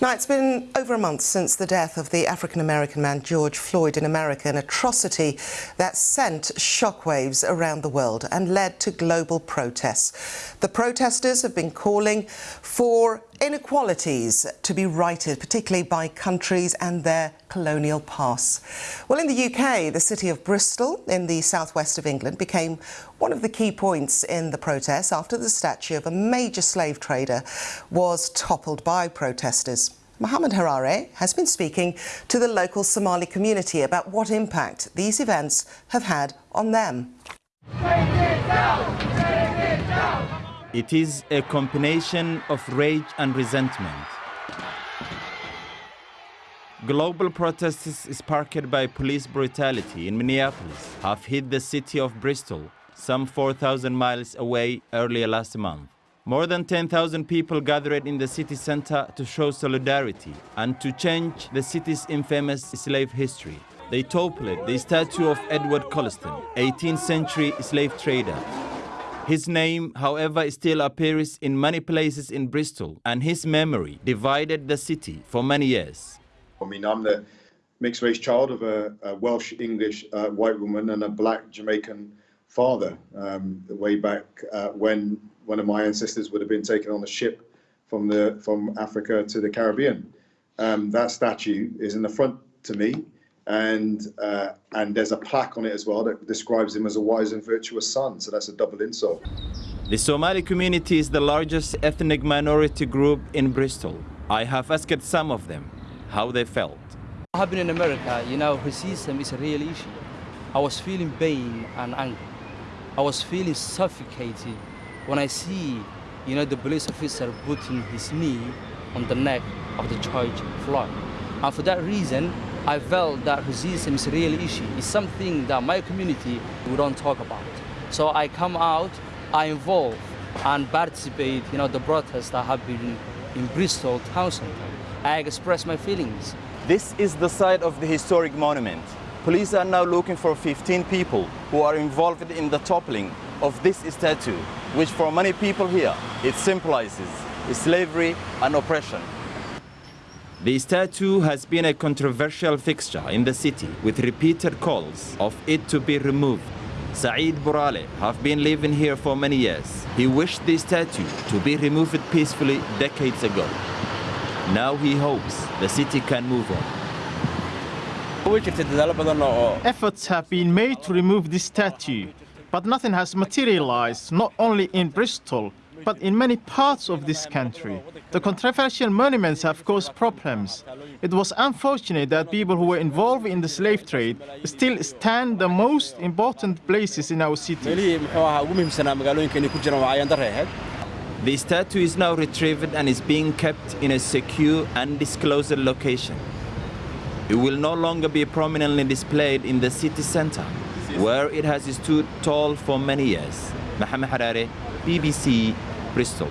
Now, it's been over a month since the death of the African American man George Floyd in America, an atrocity that sent shockwaves around the world and led to global protests. The protesters have been calling for inequalities to be righted, particularly by countries and their colonial past. Well, in the UK, the city of Bristol in the southwest of England became one of the key points in the protests after the statue of a major slave trader was toppled by protesters. Mohammed Harare has been speaking to the local Somali community about what impact these events have had on them. It is a combination of rage and resentment. Global protests sparked by police brutality in Minneapolis have hit the city of Bristol, some 4,000 miles away earlier last month. More than 10,000 people gathered in the city center to show solidarity and to change the city's infamous slave history. They toppled the statue of Edward Colston, 18th century slave trader. His name, however, still appears in many places in Bristol, and his memory divided the city for many years. I mean, I'm the mixed race child of a, a Welsh English uh, white woman and a black Jamaican father. Um, way back uh, when one of my ancestors would have been taken on a ship from the from Africa to the Caribbean. Um, that statue is in the front to me, and uh, and there's a plaque on it as well that describes him as a wise and virtuous son. So that's a double insult. The Somali community is the largest ethnic minority group in Bristol. I have asked some of them how they felt. I have been in America, you know, racism is a real issue. I was feeling pain and anger. I was feeling suffocated when I see, you know, the police officer putting his knee on the neck of the George Floyd. And for that reason, I felt that racism is a real issue. It's something that my community we don't talk about. So I come out, I involve and participate, you know, the protests that have been in Bristol town center. I express my feelings. This is the site of the historic monument. Police are now looking for 15 people who are involved in the toppling of this statue, which for many people here, it symbolizes slavery and oppression. The statue has been a controversial fixture in the city with repeated calls of it to be removed. Saeed Burale have been living here for many years. He wished the statue to be removed peacefully decades ago. Now he hopes the city can move on. Efforts have been made to remove this statue, but nothing has materialized, not only in Bristol, but in many parts of this country. The controversial monuments have caused problems. It was unfortunate that people who were involved in the slave trade still stand the most important places in our city. The statue is now retrieved and is being kept in a secure, and undisclosed location. It will no longer be prominently displayed in the city center, where it has stood tall for many years. Mohamed Harare, BBC, Bristol.